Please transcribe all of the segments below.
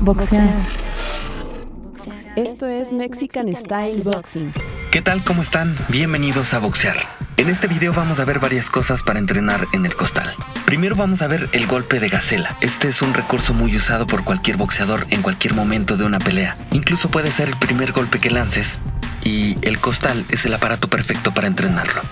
Boxear. Esto es Mexican Style Boxing. ¿Qué tal? ¿Cómo están? Bienvenidos a Boxear. En este video vamos a ver varias cosas para entrenar en el costal. Primero vamos a ver el golpe de gacela. Este es un recurso muy usado por cualquier boxeador en cualquier momento de una pelea. Incluso puede ser el primer golpe que lances y el costal es el aparato perfecto para entrenarlo.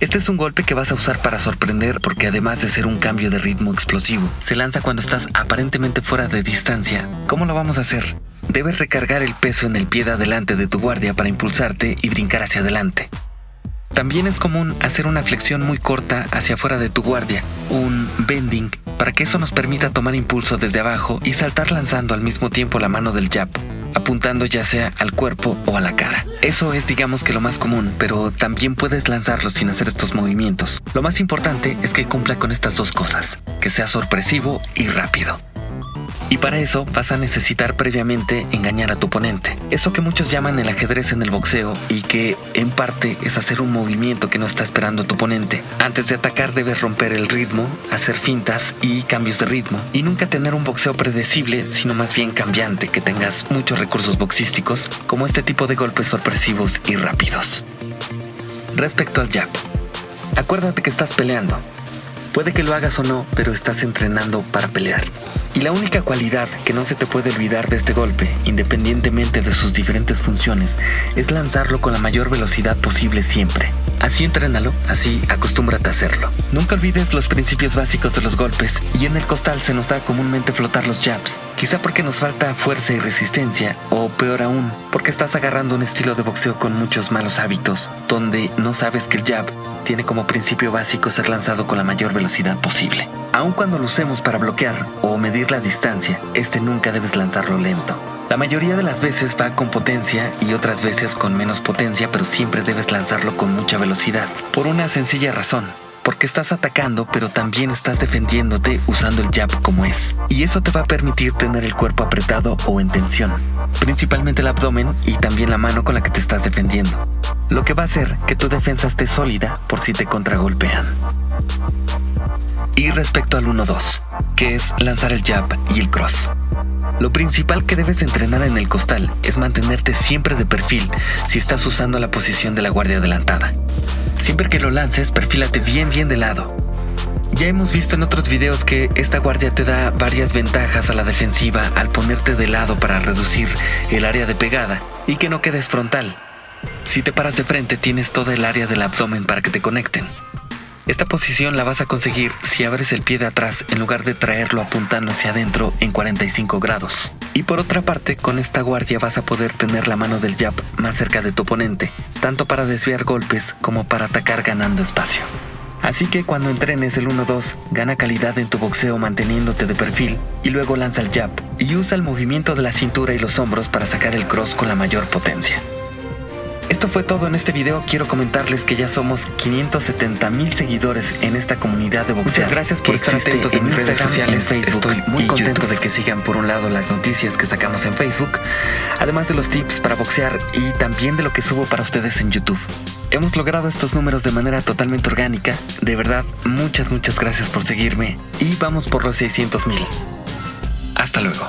Este es un golpe que vas a usar para sorprender porque además de ser un cambio de ritmo explosivo, se lanza cuando estás aparentemente fuera de distancia. ¿Cómo lo vamos a hacer? Debes recargar el peso en el pie de adelante de tu guardia para impulsarte y brincar hacia adelante. También es común hacer una flexión muy corta hacia afuera de tu guardia, un bending, para que eso nos permita tomar impulso desde abajo y saltar lanzando al mismo tiempo la mano del jab apuntando ya sea al cuerpo o a la cara. Eso es digamos que lo más común, pero también puedes lanzarlo sin hacer estos movimientos. Lo más importante es que cumpla con estas dos cosas, que sea sorpresivo y rápido. Y para eso vas a necesitar previamente engañar a tu oponente. Eso que muchos llaman el ajedrez en el boxeo y que en parte es hacer un movimiento que no está esperando tu oponente. Antes de atacar debes romper el ritmo, hacer fintas y cambios de ritmo. Y nunca tener un boxeo predecible, sino más bien cambiante, que tengas muchos recursos boxísticos, como este tipo de golpes sorpresivos y rápidos. Respecto al jab. Acuérdate que estás peleando. Puede que lo hagas o no, pero estás entrenando para pelear. Y la única cualidad que no se te puede olvidar de este golpe, independientemente de sus diferentes funciones, es lanzarlo con la mayor velocidad posible siempre. Así entrénalo, así acostúmbrate a hacerlo. Nunca olvides los principios básicos de los golpes y en el costal se nos da comúnmente flotar los jabs, quizá porque nos falta fuerza y resistencia, o peor aún, porque estás agarrando un estilo de boxeo con muchos malos hábitos, donde no sabes que el jab tiene como principio básico ser lanzado con la mayor velocidad posible. Aun cuando lo usemos para bloquear o medir la distancia, este nunca debes lanzarlo lento. La mayoría de las veces va con potencia y otras veces con menos potencia, pero siempre debes lanzarlo con mucha velocidad. Por una sencilla razón, porque estás atacando, pero también estás defendiéndote usando el jab como es. Y eso te va a permitir tener el cuerpo apretado o en tensión, principalmente el abdomen y también la mano con la que te estás defendiendo lo que va a hacer que tu defensa esté sólida por si te contragolpean. Y respecto al 1-2, que es lanzar el jab y el cross. Lo principal que debes entrenar en el costal es mantenerte siempre de perfil si estás usando la posición de la guardia adelantada. Siempre que lo lances, perfílate bien bien de lado. Ya hemos visto en otros videos que esta guardia te da varias ventajas a la defensiva al ponerte de lado para reducir el área de pegada y que no quedes frontal. Si te paras de frente tienes toda el área del abdomen para que te conecten. Esta posición la vas a conseguir si abres el pie de atrás en lugar de traerlo apuntando hacia adentro en 45 grados. Y por otra parte, con esta guardia vas a poder tener la mano del jab más cerca de tu oponente, tanto para desviar golpes como para atacar ganando espacio. Así que cuando entrenes el 1-2, gana calidad en tu boxeo manteniéndote de perfil y luego lanza el jab y usa el movimiento de la cintura y los hombros para sacar el cross con la mayor potencia. Esto fue todo en este video. Quiero comentarles que ya somos 570 mil seguidores en esta comunidad de boxeo. Muchas gracias por estar atentos en mis redes sociales. Facebook Estoy muy contento de que sigan por un lado las noticias que sacamos en Facebook, además de los tips para boxear y también de lo que subo para ustedes en YouTube. Hemos logrado estos números de manera totalmente orgánica. De verdad, muchas, muchas gracias por seguirme y vamos por los 600 mil. Hasta luego.